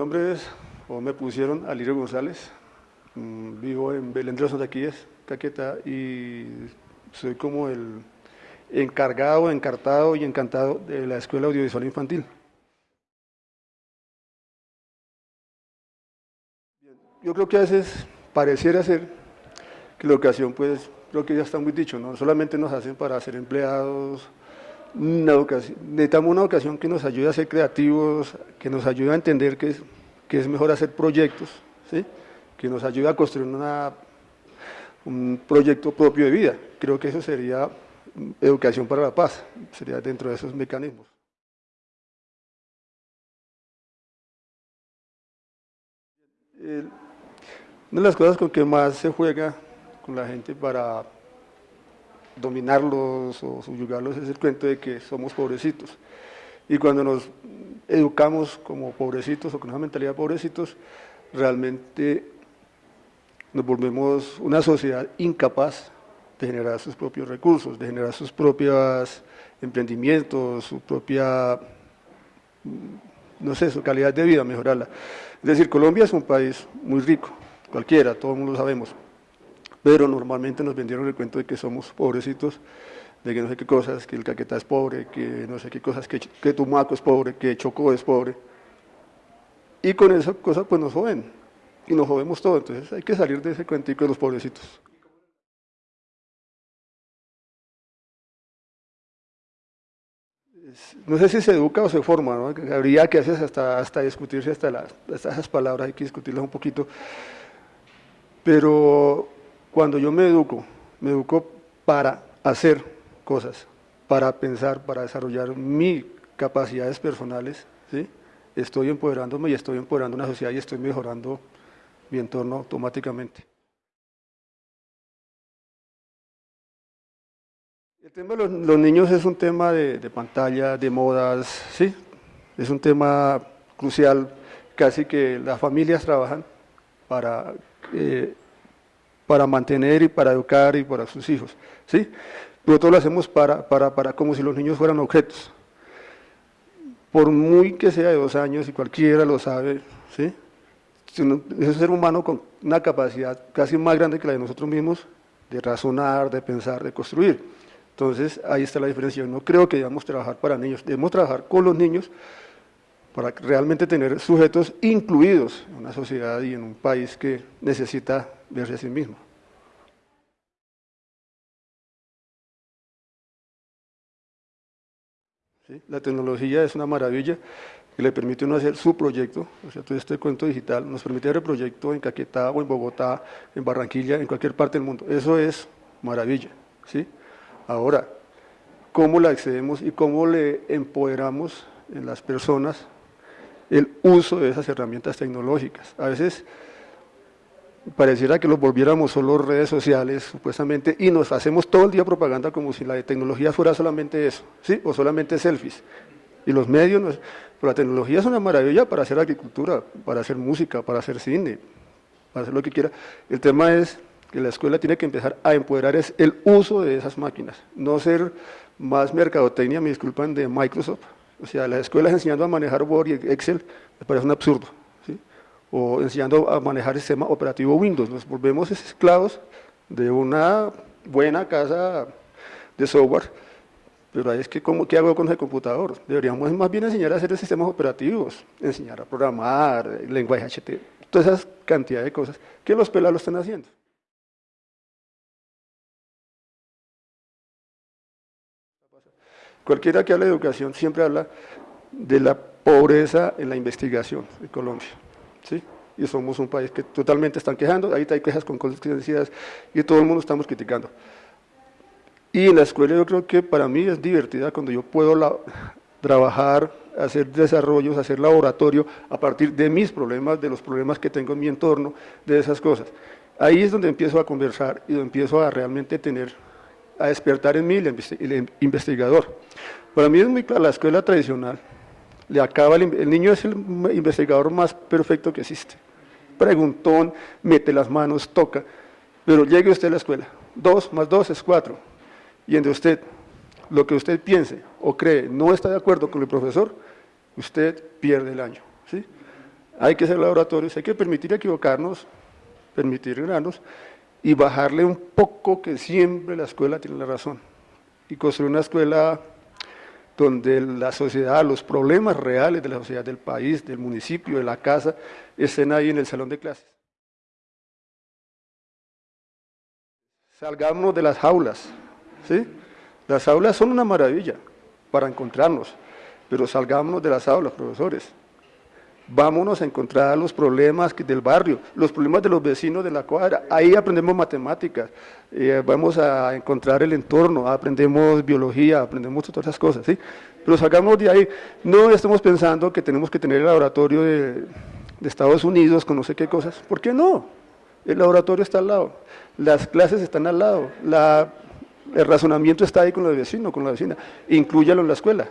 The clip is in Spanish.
nombre es, o me pusieron, Alirio González, mm, vivo en Belén de los Santaquíes, Caquetá, y soy como el encargado, encartado y encantado de la Escuela Audiovisual Infantil. Yo creo que a veces pareciera ser que la educación, pues, creo que ya está muy dicho, no solamente nos hacen para ser empleados, una educación, necesitamos una educación que nos ayude a ser creativos, que nos ayude a entender que es, que es mejor hacer proyectos, ¿sí? que nos ayude a construir un proyecto propio de vida. Creo que eso sería educación para la paz, sería dentro de esos mecanismos. una de las cosas con que más se juega con la gente para dominarlos o subyugarlos es el cuento de que somos pobrecitos. Y cuando nos educamos como pobrecitos o con una mentalidad de pobrecitos, realmente nos volvemos una sociedad incapaz de generar sus propios recursos, de generar sus propios emprendimientos, su propia, no sé, su calidad de vida, mejorarla. Es decir, Colombia es un país muy rico, cualquiera, todo el mundo lo sabemos, pero normalmente nos vendieron el cuento de que somos pobrecitos, de que no sé qué cosas, que el Caquetá es pobre, que no sé qué cosas, que, que Tumaco es pobre, que Chocó es pobre. Y con esa cosa pues nos joden, y nos jodemos todo, entonces hay que salir de ese cuentico de los pobrecitos. no sé si se educa o se forma, ¿no? habría que hacer hasta, hasta discutirse hasta, las, hasta esas palabras, hay que discutirlas un poquito, pero cuando yo me educo, me educo para hacer cosas, para pensar, para desarrollar mis capacidades personales, ¿sí? estoy empoderándome y estoy empoderando una sociedad y estoy mejorando mi entorno automáticamente. El tema de los, niños es un tema de, pantalla, de modas, ¿sí? Es un tema crucial, casi que las familias trabajan para eh, para mantener y para educar y para sus hijos, ¿sí? Nosotros lo hacemos para, para, para como si los niños fueran objetos. Por muy que sea de dos años, y cualquiera lo sabe, ¿sí? Es un ser humano con una capacidad casi más grande que la de nosotros mismos de razonar, de pensar, de construir. Entonces, ahí está la diferencia. no creo que debamos trabajar para niños, debemos trabajar con los niños para realmente tener sujetos incluidos en una sociedad y en un país que necesita verse a sí mismo. La tecnología es una maravilla que le permite uno hacer su proyecto, o sea, todo este cuento digital nos permite hacer el proyecto en Caquetá o en Bogotá, en Barranquilla, en cualquier parte del mundo. Eso es maravilla. ¿sí? Ahora, ¿cómo la accedemos y cómo le empoderamos en las personas el uso de esas herramientas tecnológicas? A veces pareciera que los volviéramos solo redes sociales, supuestamente, y nos hacemos todo el día propaganda como si la tecnología fuera solamente eso, ¿sí? o solamente selfies. Y los medios, pero la tecnología es una maravilla para hacer agricultura, para hacer música, para hacer cine, para hacer lo que quiera. El tema es que la escuela tiene que empezar a empoderar es el uso de esas máquinas, no ser más mercadotecnia, me disculpan, de Microsoft. O sea, las escuelas enseñando a manejar Word y Excel me parece un absurdo o enseñando a manejar el sistema operativo Windows. Nos volvemos esclavos de una buena casa de software, pero ahí es que, ¿cómo, ¿qué hago con el computador? Deberíamos más bien enseñar a hacer sistemas operativos, enseñar a programar, lenguaje HTML, toda esa cantidad de cosas que los pelados lo están haciendo. Cualquiera que hable de educación siempre habla de la pobreza en la investigación en Colombia. ¿sí? y somos un país que totalmente están quejando, ahí hay quejas con consecuencias y todo el mundo estamos criticando. Y en la escuela yo creo que para mí es divertida cuando yo puedo trabajar, hacer desarrollos, hacer laboratorio a partir de mis problemas, de los problemas que tengo en mi entorno, de esas cosas. Ahí es donde empiezo a conversar y donde empiezo a realmente tener, a despertar en mí el investigador. Para mí es muy clara la escuela tradicional, le acaba el, niño es el investigador más perfecto que existe. Preguntón, mete las manos, toca, pero llegue usted a la escuela, dos más dos es cuatro, y entre usted, lo que usted piense o cree no está de acuerdo con el profesor, usted pierde el año. ¿sí? hay que hacer laboratorios, hay que permitir equivocarnos, permitir ganarnos y bajarle un poco que siempre la escuela tiene la razón y construir una escuela donde la sociedad, los problemas reales de la sociedad, del país, del municipio, de la casa, estén ahí en el salón de clases. Salgamos de las jaulas, ¿sí? Las aulas son una maravilla para encontrarnos, pero salgámonos de las aulas, profesores. Vámonos a encontrar los problemas del barrio, los problemas de los vecinos de la cuadra. Ahí aprendemos matemáticas, eh, vamos a encontrar el entorno, aprendemos biología, aprendemos todas esas cosas, ¿sí? Pero salgamos de ahí. No estamos pensando que tenemos que tener el laboratorio de, Estados Unidos con no sé qué cosas. ¿Por qué no? El laboratorio está al lado, las clases están al lado, la el razonamiento está ahí con el vecino, con la vecina, inclúyalo en la escuela.